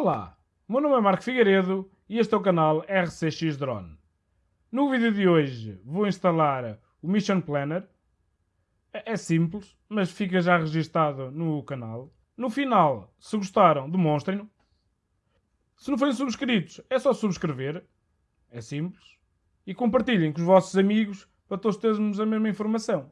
Olá, meu nome é Marco Figueiredo e este é o canal RCX Drone. No vídeo de hoje vou instalar o Mission Planner. É, é simples, mas fica já registado no canal. No final, se gostaram, demonstrem-no. Se não forem subscritos, é só subscrever. É simples. E compartilhem com os vossos amigos para todos termos a mesma informação.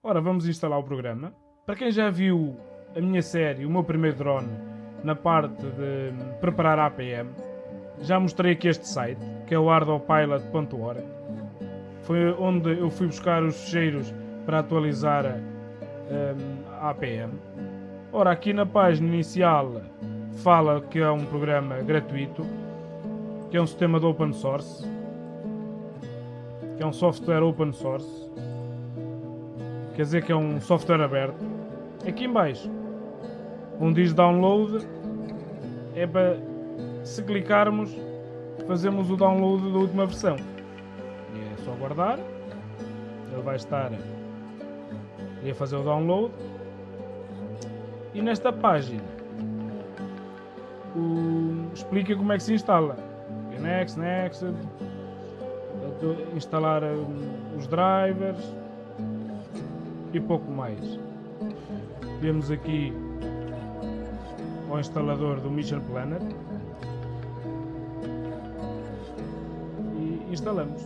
Ora, vamos instalar o programa. Para quem já viu a minha série, o meu primeiro drone, na parte de preparar a APM, já mostrei aqui este site, que é o ardopilot.org. Foi onde eu fui buscar os fecheiros para atualizar um, a APM. Ora, aqui na página inicial fala que é um programa gratuito, que é um sistema de open source, que é um software open source, quer dizer que é um software aberto. Aqui em baixo, onde diz download, é para se clicarmos, fazemos o download da última versão. É só guardar, ele vai estar a fazer o download. E nesta página o, explica como é que se instala. Next, next, instalar os drivers e pouco mais. Temos aqui o instalador do Mission Planner e instalamos.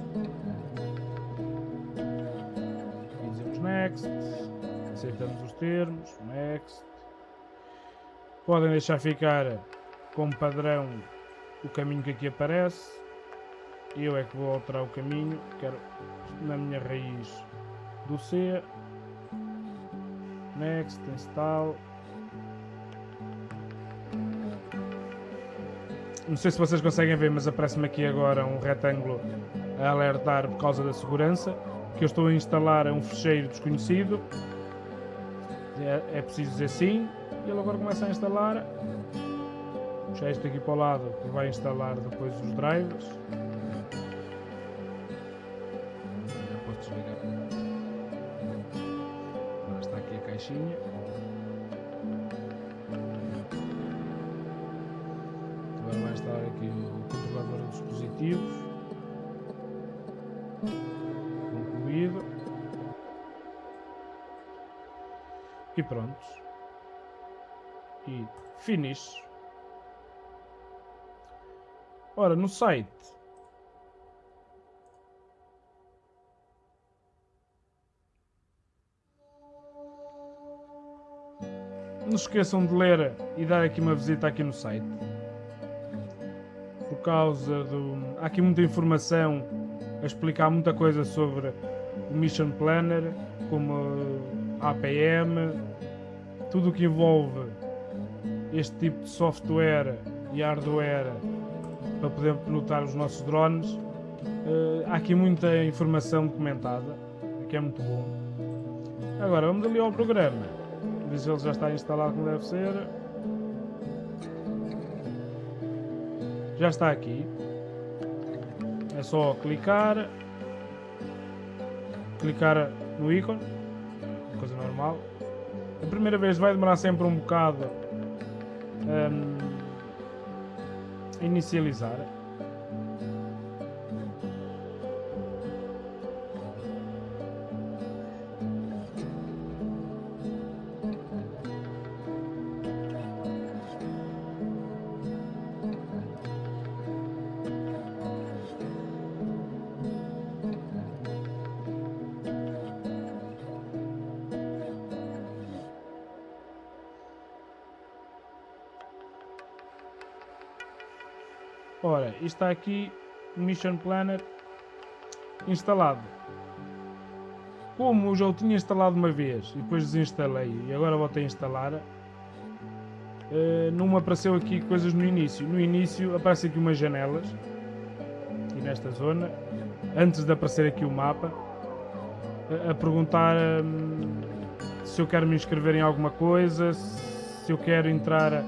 Dizemos Next, aceitamos os termos, Next. Podem deixar ficar como padrão o caminho que aqui aparece. Eu é que vou alterar o caminho, quero na minha raiz do C. Next, install. Não sei se vocês conseguem ver, mas aparece-me aqui agora um retângulo a alertar por causa da segurança. Que eu estou a instalar um fecheiro desconhecido. É, é preciso dizer sim. E ele agora começa a instalar. Puxar isto aqui para o lado, que vai instalar depois os drivers. Já posso desligar. Agora está aqui a caixinha. Concluído. E prontos. E finish. Ora, no site não se esqueçam de ler e dar aqui uma visita aqui no site causa do há aqui muita informação a explicar muita coisa sobre o Mission Planner como a APM tudo o que envolve este tipo de software e hardware para poder pilotar os nossos drones. Uh, há aqui muita informação documentada, que é muito bom. Agora vamos ali ao programa, ver ele já está instalado como deve ser. Já está aqui. É só clicar, clicar no ícone, coisa normal. A primeira vez vai demorar sempre um bocado. Um, inicializar. Ora, está aqui Mission Planner instalado. Como eu já o tinha instalado uma vez e depois desinstalei e agora voltei a instalar, uh, não me apareceu aqui coisas no início. No início aparecem aqui umas janelas, aqui nesta zona, antes de aparecer aqui o mapa, a, a perguntar um, se eu quero me inscrever em alguma coisa, se eu quero entrar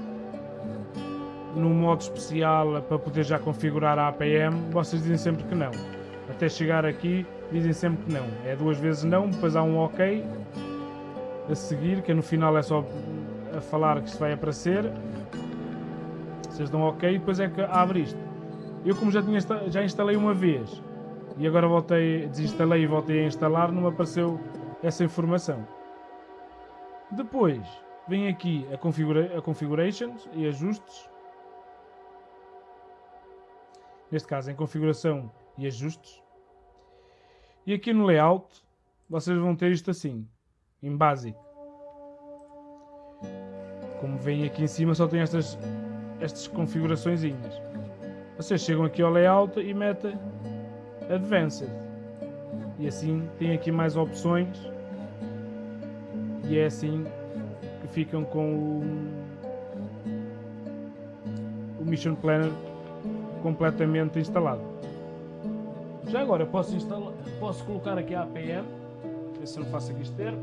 no modo especial para poder já configurar a APM, vocês dizem sempre que não. Até chegar aqui, dizem sempre que não. É duas vezes não, depois há um OK a seguir, que no final é só a falar que isto vai aparecer. Vocês dão ok e depois é que abre isto. Eu como já, tinha, já instalei uma vez e agora voltei, desinstalei e voltei a instalar, não me apareceu essa informação. Depois vem aqui a, configura a configurations e ajustes. Neste caso em configuração e ajustes. E aqui no layout vocês vão ter isto assim, em básico. Como vem aqui em cima só tem estas, estas configurações. Vocês chegam aqui ao layout e metem Advanced. E assim tem aqui mais opções. E é assim que ficam com o, o Mission Planner completamente instalado. Já agora posso, instalar, posso colocar aqui a APM, ver se não faço aqui externo.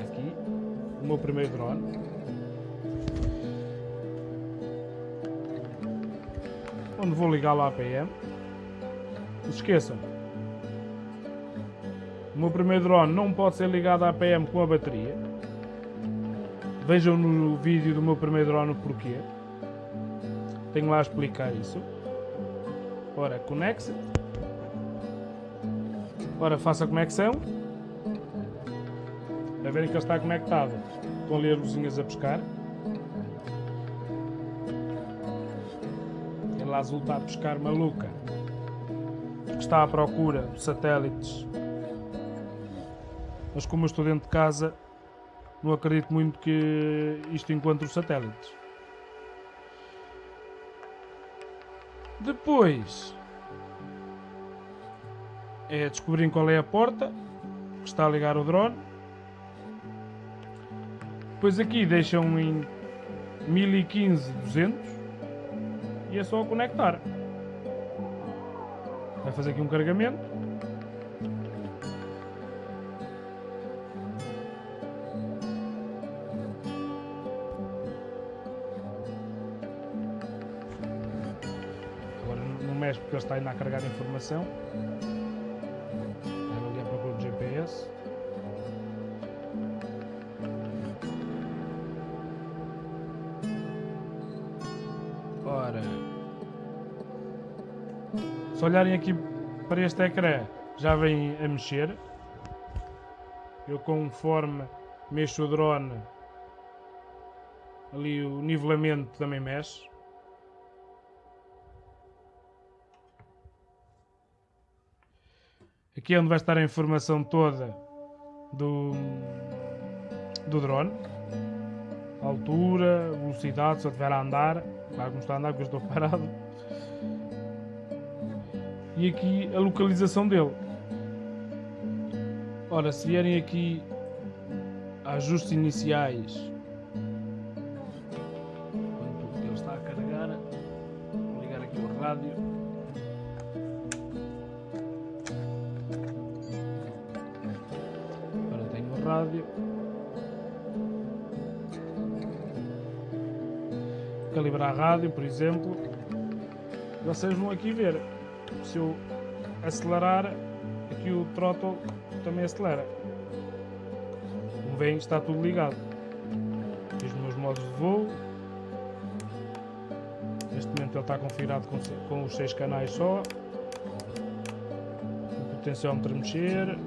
Aqui, o meu primeiro drone. Onde vou ligar lá a APM. Não se esqueçam. O meu primeiro drone não pode ser ligado à APM com a bateria. Vejam no vídeo do meu primeiro drone o porquê. Tenho lá a explicar isso. Ora, conecte-se. Ora, faça a conexão. A verem que ele está conectado. Estão ali as luzinhas a pescar. Ele azul está a pescar maluca. Porque está à procura de satélites. Mas como eu estou dentro de casa, não acredito muito que isto encontre os satélites. Depois é descobrir qual é a porta que está a ligar o drone. Depois aqui deixam em 1015 200 e é só conectar. Vai fazer aqui um carregamento. Mexe porque ele está ainda a carregar informação. Vai ali à procura do GPS. Ora. Se olharem aqui para este ecrã, já vem a mexer. Eu conforme mexo o drone, ali o nivelamento também mexe. Aqui é onde vai estar a informação toda do, do drone. Altura, velocidade, se eu estiver a andar. Claro que não está a andar porque eu estou parado. E aqui a localização dele. Ora, se vierem aqui ajustes iniciais rádio. Calibrar a rádio, por exemplo. Vocês vão aqui ver. Se eu acelerar, aqui o throttle também acelera. Como veem, está tudo ligado. Os meus modos de voo. Neste momento ele está configurado com, com os 6 canais só. O potenciómetro mexer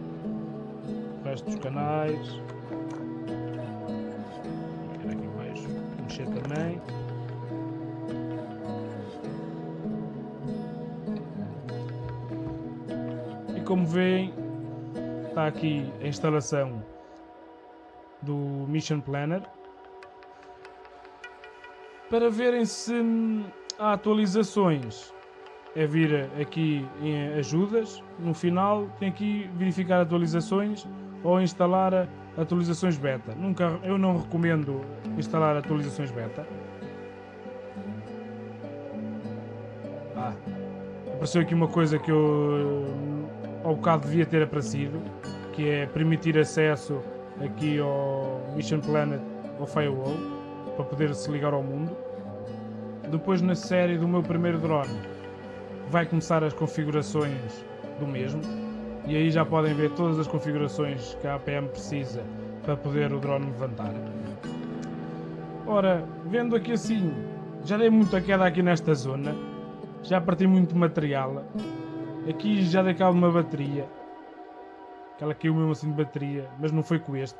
resto dos canais. aqui mais mexer também. E como veem, está aqui a instalação do Mission Planner para verem se há atualizações é vir aqui em ajudas, no final tem aqui verificar atualizações ou instalar atualizações beta. Nunca, eu não recomendo instalar atualizações beta. Ah, apareceu aqui uma coisa que eu ao bocado devia ter aparecido, que é permitir acesso aqui ao Mission Planet ao Firewall, para poder se ligar ao mundo. Depois na série do meu primeiro drone, vai começar as configurações do mesmo e aí já podem ver todas as configurações que a APM precisa para poder o drone levantar. Ora, vendo aqui assim, já dei muita queda aqui nesta zona, já parti muito material. Aqui já dei de uma bateria, que ela caiu mesmo assim de bateria, mas não foi com este.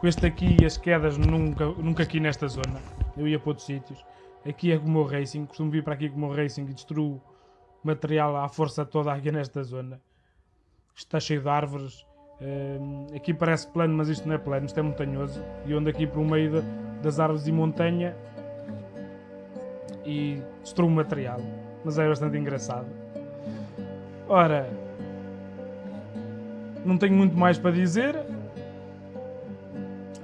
Com este aqui as quedas nunca, nunca aqui nesta zona, eu ia para outros sítios. Aqui é com o Racing, costumo vir para aqui com o Racing e destruo material à força toda aqui nesta zona. Está cheio de árvores, um, aqui parece plano, mas isto não é plano, isto é montanhoso. E ando aqui por meio de, das árvores e montanha e destruo material. Mas é bastante engraçado. Ora, não tenho muito mais para dizer.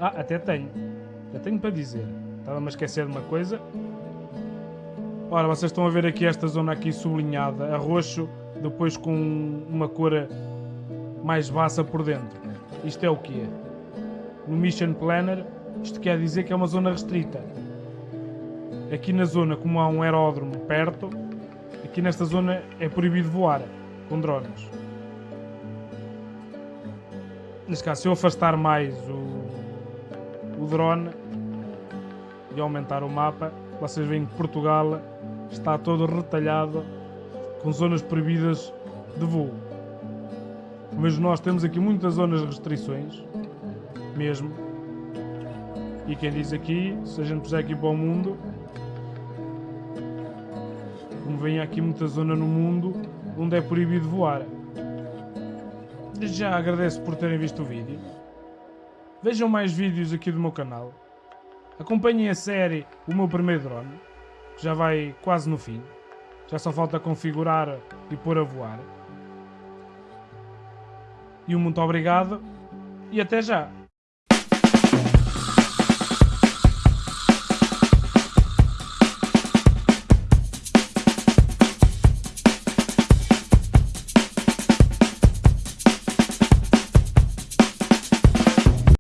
Ah, até tenho. Até tenho para dizer. Estava-me a esquecer de uma coisa. Ora, vocês estão a ver aqui esta zona aqui sublinhada, a roxo, depois com uma cor mais baixa por dentro. Isto é o que é. No Mission Planner, isto quer dizer que é uma zona restrita. Aqui na zona, como há um aeródromo perto, aqui nesta zona é proibido voar com drones. Neste caso, se eu afastar mais o, o drone e aumentar o mapa, vocês veem que Portugal está todo retalhado com zonas proibidas de voo. Mas nós temos aqui muitas zonas de restrições, mesmo. E quem diz aqui, se a gente puser aqui para o mundo, como vem aqui muita zona no mundo onde é proibido voar. Já agradeço por terem visto o vídeo. Vejam mais vídeos aqui do meu canal. Acompanhem a série O Meu Primeiro Drone, que já vai quase no fim. Já só falta configurar e pôr a voar. E um muito obrigado e até já!